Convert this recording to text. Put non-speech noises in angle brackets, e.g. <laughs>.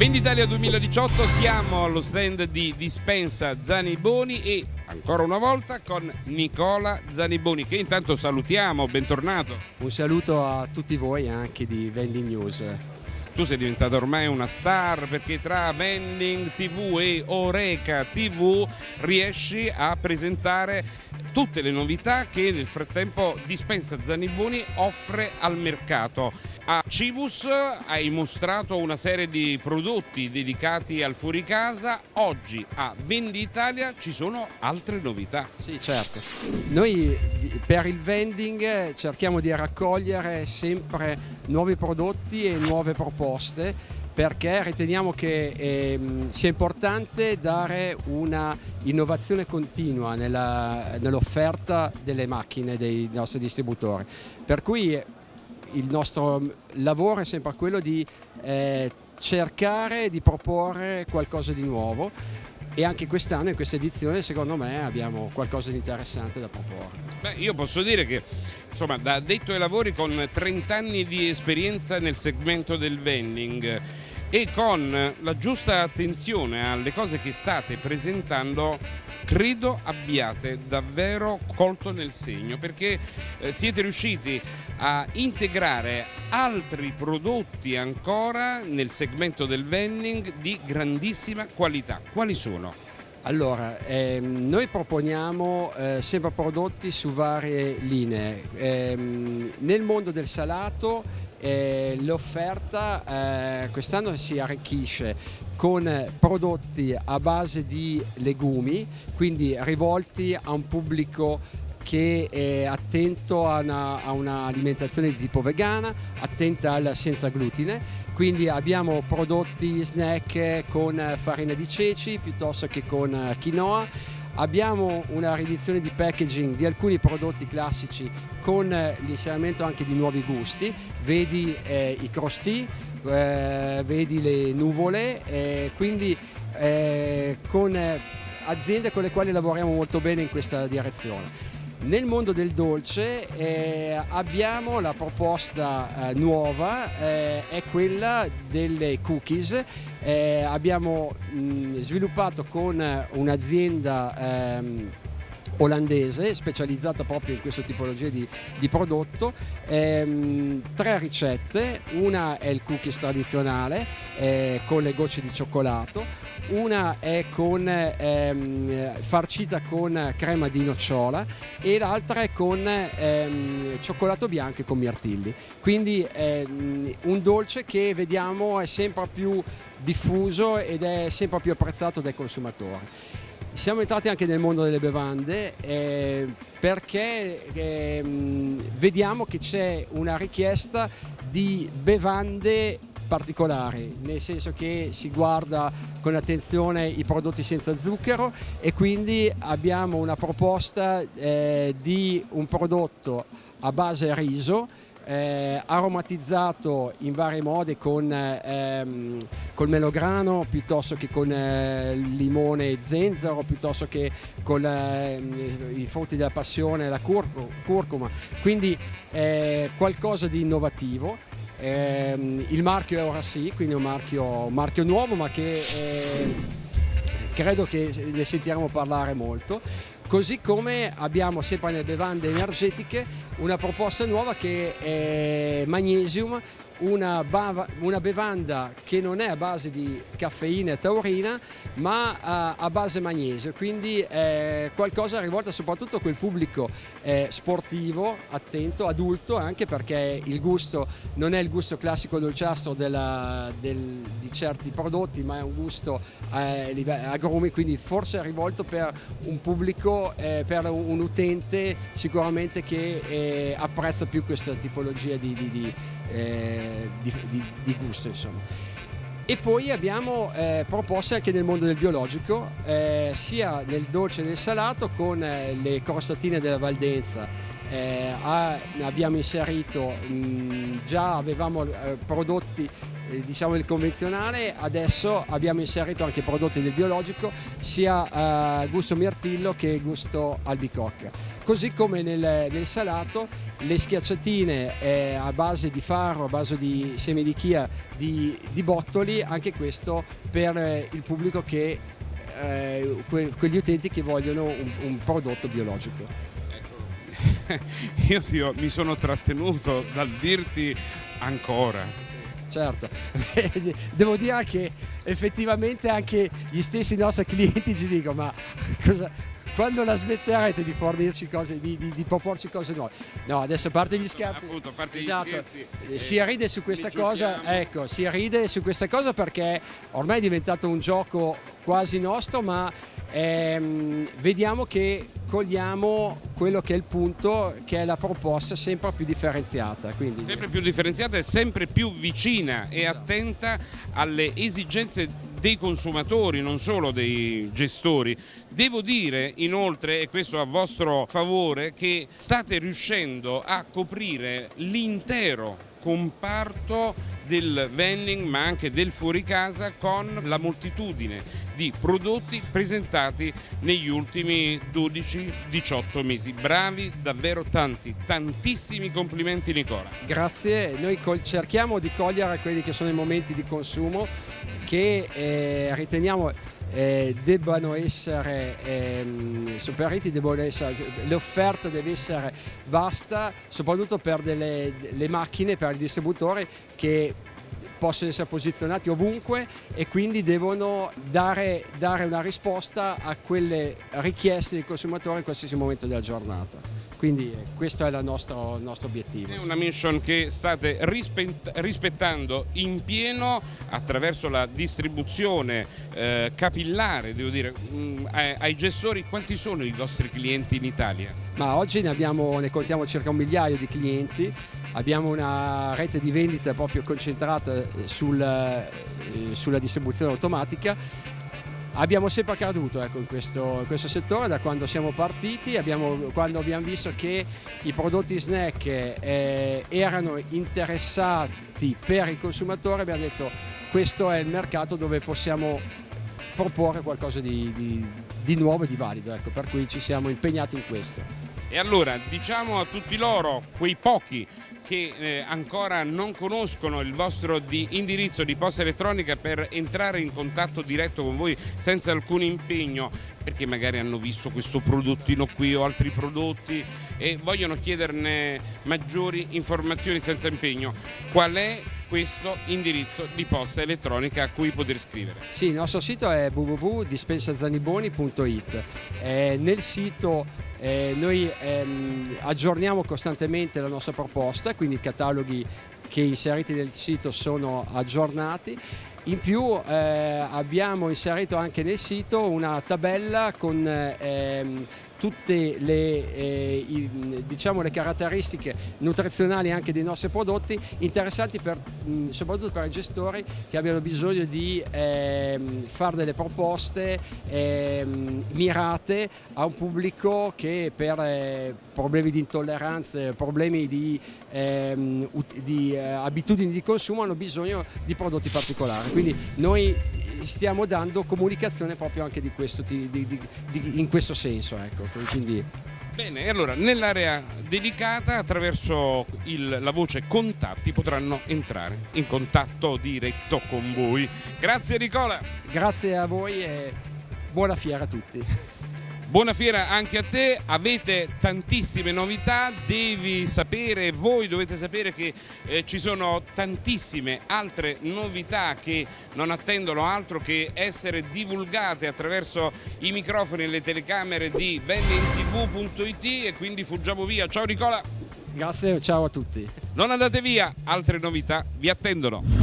Venditalia 2018 siamo allo stand di Dispensa Zaniboni e ancora una volta con Nicola Zaniboni che intanto salutiamo, bentornato. Un saluto a tutti voi anche di Vending News. Tu sei diventato ormai una star perché tra Vending TV e Oreca TV riesci a presentare tutte le novità che nel frattempo Dispensa Zaniboni offre al mercato. A Cibus hai mostrato una serie di prodotti dedicati al fuoricasa, oggi a Venditalia ci sono altre novità. Sì, certo. Noi per il vending cerchiamo di raccogliere sempre nuovi prodotti e nuove proposte perché riteniamo che eh, sia importante dare una innovazione continua nell'offerta nell delle macchine dei nostri distributori. Per cui il nostro lavoro è sempre quello di eh, cercare di proporre qualcosa di nuovo e anche quest'anno in questa edizione secondo me abbiamo qualcosa di interessante da proporre. Beh, io posso dire che insomma da addetto ai lavori con 30 anni di esperienza nel segmento del vending e con la giusta attenzione alle cose che state presentando credo abbiate davvero colto nel segno perché eh, siete riusciti a integrare altri prodotti ancora nel segmento del vending di grandissima qualità. Quali sono? Allora, ehm, noi proponiamo eh, sempre prodotti su varie linee. Ehm, nel mondo del salato eh, l'offerta eh, quest'anno si arricchisce con prodotti a base di legumi, quindi rivolti a un pubblico che è attento a un'alimentazione di tipo vegana, attenta al senza glutine, quindi abbiamo prodotti snack con farina di ceci piuttosto che con quinoa, abbiamo una riedizione di packaging di alcuni prodotti classici con l'inserimento anche di nuovi gusti, vedi eh, i crosti, eh, vedi le nuvole, eh, quindi eh, con aziende con le quali lavoriamo molto bene in questa direzione. Nel mondo del dolce eh, abbiamo la proposta eh, nuova, eh, è quella delle cookies. Eh, abbiamo mh, sviluppato con un'azienda ehm, olandese specializzata proprio in questa tipologia di, di prodotto, ehm, tre ricette, una è il cookies tradizionale eh, con le gocce di cioccolato, una è con, ehm, farcita con crema di nocciola e l'altra è con ehm, cioccolato bianco e con mirtilli. Quindi ehm, un dolce che vediamo è sempre più diffuso ed è sempre più apprezzato dai consumatori. Siamo entrati anche nel mondo delle bevande eh, perché eh, vediamo che c'è una richiesta di bevande particolari, nel senso che si guarda con attenzione i prodotti senza zucchero e quindi abbiamo una proposta eh, di un prodotto a base riso eh, aromatizzato in vari modi con ehm, col melograno piuttosto che con eh, limone e zenzero piuttosto che con eh, i frutti della passione la curcuma. Quindi eh, qualcosa di innovativo eh, il marchio è ora sì quindi un marchio, un marchio nuovo ma che eh, credo che ne sentiremo parlare molto. Così come abbiamo sempre nelle bevande energetiche una proposta nuova che è Magnesium una, una, bevanda che non è a base di caffeina e taurina ma a, a base magnesio. Quindi è qualcosa rivolta soprattutto a quel pubblico eh, sportivo, attento, adulto anche perché il gusto non è il gusto classico dolciastro della, del, di certi prodotti ma è un gusto eh, agrumi quindi forse è rivolto per un pubblico, eh, per un, utente sicuramente che eh, apprezza più questa tipologia di, di, di di, di, di, gusto insomma. E poi abbiamo eh, proposte anche nel mondo del biologico, eh, sia nel dolce che nel salato, con eh, le crostatine della Valdenza eh, abbiamo inserito, mh, già avevamo eh, prodotti eh, diciamo il convenzionale, adesso abbiamo inserito anche prodotti del biologico, sia eh, gusto mirtillo che gusto albicocca. Così come nel, nel salato le schiacciatine eh, a base di farro, a base di semi di chia, di, di bottoli, anche questo per eh, il pubblico che, que, quegli utenti che vogliono un, un prodotto biologico. <laughs> Io ti mi sono trattenuto dal dirti ancora certo. <laughs> Devo dire che effettivamente anche gli stessi nostri clienti ci dicono ma cosa, quando la smetterete di fornirci cose, di, di, di, proporci cose nuove? No, adesso a parte gli scherzi, appunto, a parte esatto, gli scherzi eh, si ride su questa cosa, ecco, si ride su questa cosa perché ormai è diventato un gioco quasi nostro, ma ehm, vediamo che cogliamo quello che è il punto, che è la proposta sempre più differenziata. Quindi... Sempre più differenziata e sempre più vicina e attenta alle esigenze dei consumatori, non solo dei gestori. Devo dire inoltre, e questo a vostro favore, che state riuscendo a coprire l'intero comparto del vending ma anche del fuori casa con la moltitudine di prodotti presentati negli ultimi 12-18 mesi. Bravi, davvero tanti, tantissimi complimenti Nicola. Grazie, noi cerchiamo di cogliere quelli che sono i momenti di consumo che eh, riteniamo eh, debbano essere ehm, superati, l'offerta deve essere vasta, soprattutto per delle, le macchine, per il distributore che possono essere posizionati ovunque e quindi devono dare, dare una risposta a quelle richieste dei consumatori in qualsiasi momento della giornata. Quindi eh, questo è il nostro, il nostro obiettivo. È una mission che state rispettando in pieno attraverso la distribuzione eh, capillare, devo dire, mm, ai, gestori. Quanti sono i vostri clienti in Italia? Ma oggi ne, abbiamo, ne contiamo circa un migliaio di clienti abbiamo una rete di vendita proprio concentrata sul, eh, sulla distribuzione automatica abbiamo sempre creduto ecco, in, questo, in, questo, settore da quando siamo partiti, abbiamo, quando abbiamo visto che i prodotti snack eh, erano interessati per i consumatori, abbiamo detto questo è il mercato dove possiamo proporre qualcosa di, di, di nuovo e di valido, ecco, per cui ci siamo impegnati in questo. E allora diciamo a tutti loro, quei pochi che eh, ancora non conoscono il vostro di indirizzo di posta elettronica per entrare in contatto diretto con voi senza alcun impegno perché magari hanno visto questo prodottino qui o altri prodotti e vogliono chiederne maggiori informazioni senza impegno. Qual è questo indirizzo di posta elettronica a cui poter scrivere? Sì, il nostro sito è www.dispensazaniboni.it. Eh, nel sito eh, noi ehm, aggiorniamo costantemente la nostra proposta, quindi i cataloghi che inseriti nel sito sono aggiornati. In più eh, abbiamo inserito anche nel sito una tabella con ehm, tutte le, eh, i, diciamo, le, caratteristiche nutrizionali anche dei nostri prodotti interessanti per, mh, soprattutto per i gestori che abbiano bisogno di eh, fare delle proposte eh, mirate a un pubblico che per eh, problemi di intolleranze, problemi di, ehm, di eh, abitudini di consumo hanno bisogno di prodotti particolari. Quindi noi stiamo dando comunicazione proprio anche di questo, di, di, in questo senso. Ecco. Quindi... Bene, allora nell'area dedicata attraverso il, la voce contatti potranno entrare in contatto diretto con voi. Grazie Nicola. Grazie a voi e buona fiera a tutti. Buona fiera anche a te, avete tantissime novità, devi sapere, voi dovete sapere che eh, ci sono tantissime altre novità che non attendono altro che essere divulgate attraverso i microfoni e le telecamere di vendingtv.it e quindi fuggiamo via. Ciao Nicola! Grazie, ciao a tutti. Non andate via, altre novità vi attendono.